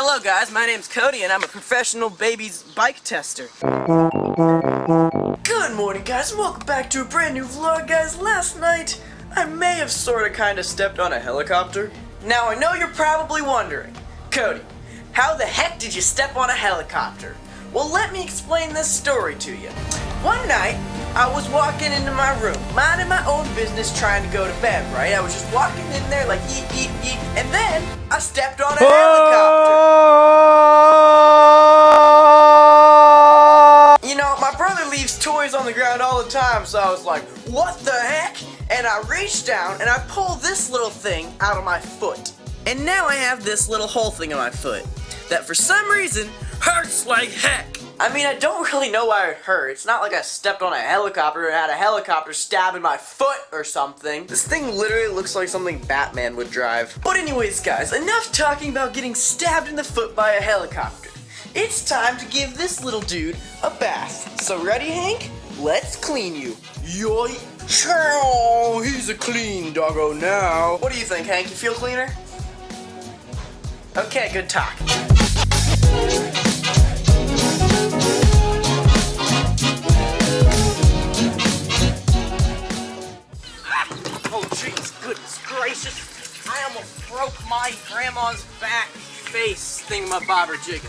Hello guys, my name's Cody and I'm a professional baby's bike tester. Good morning guys, welcome back to a brand new vlog guys. Last night, I may have sorta kinda stepped on a helicopter. Now I know you're probably wondering, Cody, how the heck did you step on a helicopter? Well let me explain this story to you. One night, I was walking into my room, minding my own business, trying to go to bed, right? I was just walking in there like eat, eat, eat, and then I stepped on a helicopter. The ground all the time, so I was like, what the heck? And I reached down and I pulled this little thing out of my foot. And now I have this little hole thing on my foot that for some reason hurts like heck. I mean, I don't really know why it hurt. It's not like I stepped on a helicopter and had a helicopter stabbing my foot or something. This thing literally looks like something Batman would drive. But anyways, guys, enough talking about getting stabbed in the foot by a helicopter. It's time to give this little dude a bath. So ready, Hank? Let's clean you. Yoy. Chow, he's a clean doggo now. What do you think, Hank? You feel cleaner? Okay, good talk. Oh, jeez, goodness gracious. I almost broke my grandma's back face thingamabobber jigging.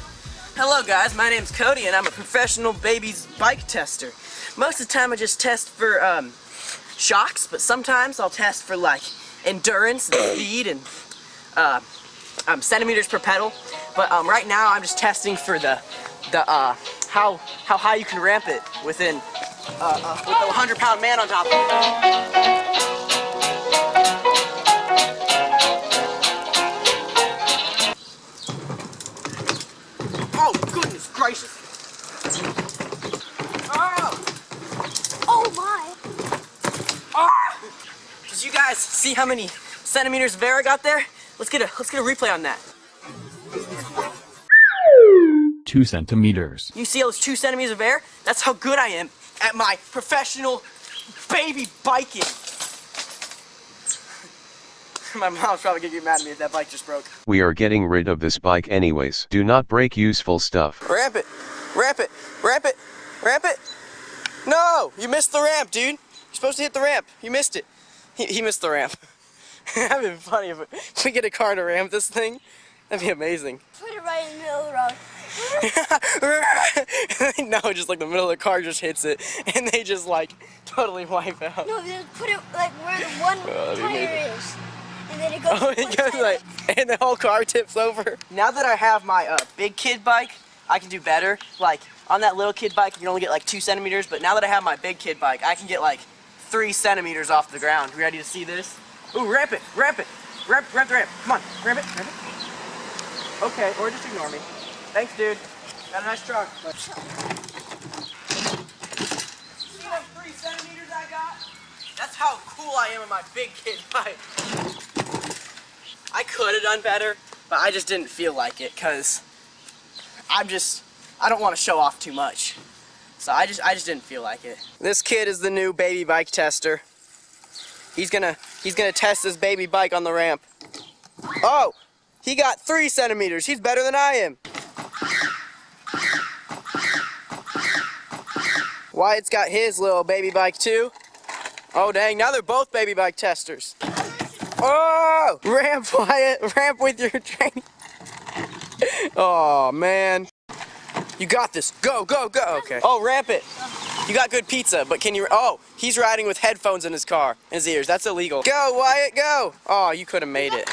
Hello guys, my name's Cody and I'm a professional baby's bike tester. Most of the time I just test for um, shocks, but sometimes I'll test for like endurance and speed and uh, um, centimeters per pedal. But um, right now I'm just testing for the the uh, how how high you can ramp it within uh, uh, with a 100 pound man on top of it. See how many centimeters of air I got there? Let's get a let's get a replay on that. 2 centimeters. You see those two centimeters of air? That's how good I am at my professional baby biking. my mom's probably gonna get mad at me if that bike just broke. We are getting rid of this bike anyways. Do not break useful stuff. Ramp it, ramp it, ramp it, ramp it. No, you missed the ramp, dude. You're supposed to hit the ramp. You missed it. He, he missed the ramp. That'd be funny if if we get a car to ramp this thing. That'd be amazing. Put it right in the middle of the road. no, just like the middle of the car just hits it, and they just like totally wipe out. No, just put it like where the one Oh, that'd tire is. And then it goes Oh, one it goes like, and the whole car tips over. Now that I have my uh, big kid bike, I can do better. Like on that little kid bike, you can only get like two centimeters, but now that I have my big kid bike, I can get like three centimeters off the ground. Ready to see this? Ooh, ramp it, ramp it, ramp, ramp the ramp. Come on, ramp it, ramp it. Okay, or just ignore me. Thanks, dude. Got a nice truck. See those three centimeters I got? That's how cool I am in my big kid bike. I could have done better, but I just didn't feel like it because I'm just, I don't want to show off too much. So I just, I just didn't feel like it. This kid is the new baby bike tester. He's gonna, he's gonna test his baby bike on the ramp. Oh, he got three centimeters. He's better than I am. Wyatt's got his little baby bike too. Oh dang, now they're both baby bike testers. Oh! Ramp, Wyatt, ramp with your training. Oh man. You got this. Go, go, go. Okay. Oh, ramp it. You got good pizza, but can you, oh, he's riding with headphones in his car, in his ears. That's illegal. Go, Wyatt, go. Oh, you could have made it.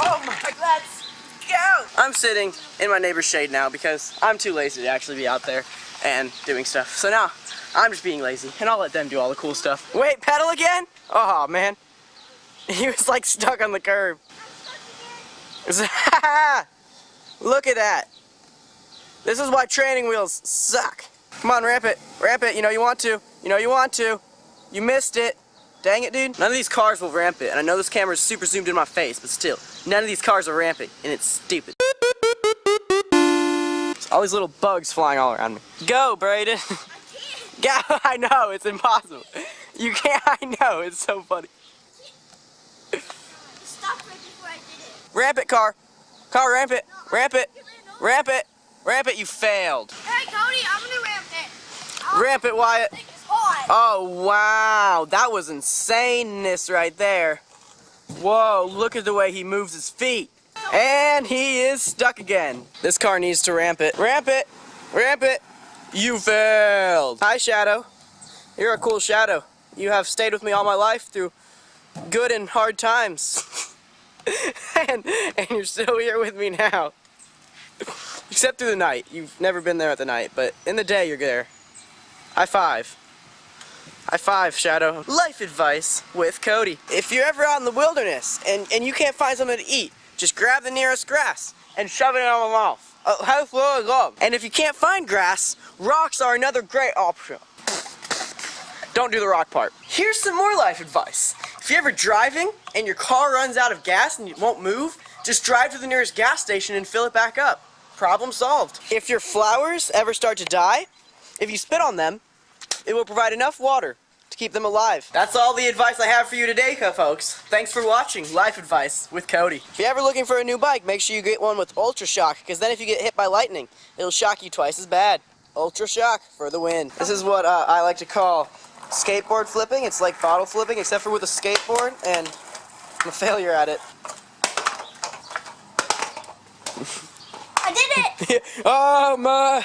Oh my, let's go. I'm sitting in my neighbor's shade now because I'm too lazy to actually be out there and doing stuff. So now, I'm just being lazy, and I'll let them do all the cool stuff. Wait, pedal again? Oh, man. He was like stuck on the curb. Look at that. This is why training wheels suck. Come on, ramp it. Ramp it. You know you want to. You know you want to. You missed it. Dang it, dude. None of these cars will ramp it. And I know this camera is super zoomed in my face, but still, none of these cars are ramping, and it's stupid. All these little bugs flying all around me. Go, Brayden. Go. I know, it's impossible. You can't, I know, it's so funny. Stop right before I did it. Ramp it, car. Car, ramp it, ramp it, ramp it, ramp it. You failed. Hey, Cody, I'm gonna ramp it. Ramp it, Wyatt. Oh, wow. That was insaneness right there. Whoa, look at the way he moves his feet. And he is stuck again. This car needs to ramp it. Ramp it. Ramp it. You failed. Hi, Shadow. You're a cool Shadow. You have stayed with me all my life through good and hard times. and, and you're still here with me now. Except through the night. You've never been there at the night, but in the day you're there. High five. High five, Shadow. Life advice with Cody. If you're ever out in the wilderness and, and you can't find something to eat, just grab the nearest grass and shove it in your mouth. Uh? And if you can't find grass, rocks are another great option. Don't do the rock part. Here's some more life advice. If you're ever driving and your car runs out of gas and you won't move, just drive to the nearest gas station and fill it back up. Problem solved. If your flowers ever start to die, if you spit on them, it will provide enough water to keep them alive. That's all the advice I have for you today, folks. Thanks for watching Life Advice with Cody. If you're ever looking for a new bike, make sure you get one with Ultra Shock, because then if you get hit by lightning, it'll shock you twice as bad. Ultra Shock for the win. This is what uh, I like to call skateboard flipping. It's like bottle flipping, except for with a skateboard, and I'm a failure at it. It. oh my!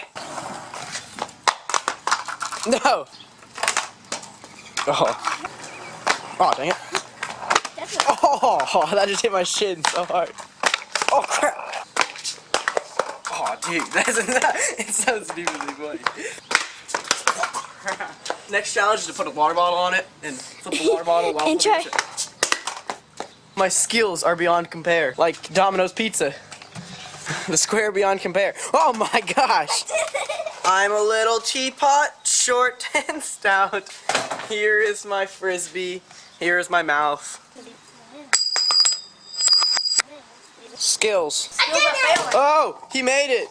No! Oh. Oh, dang it. Oh, that just hit my shin so hard. Oh, crap! Oh, dude, that's it's so stupidly funny. Oh, crap. Next challenge is to put a water bottle on it and flip the water bottle while And try- My skills are beyond compare. Like Domino's Pizza. The square beyond compare. Oh my gosh! I'm a little teapot, short and stout. Here is my frisbee. Here is my mouth. Skills. I did it. Oh, he made it.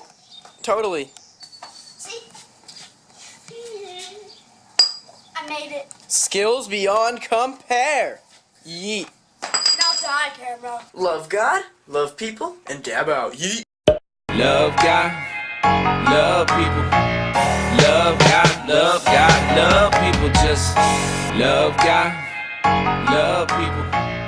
Totally. See? I made it. Skills beyond compare. Yeet. Now die, camera. Love God, love people, and dab out. Yeet. Love God, love people. Love God, love God, love people. Just love God, love people.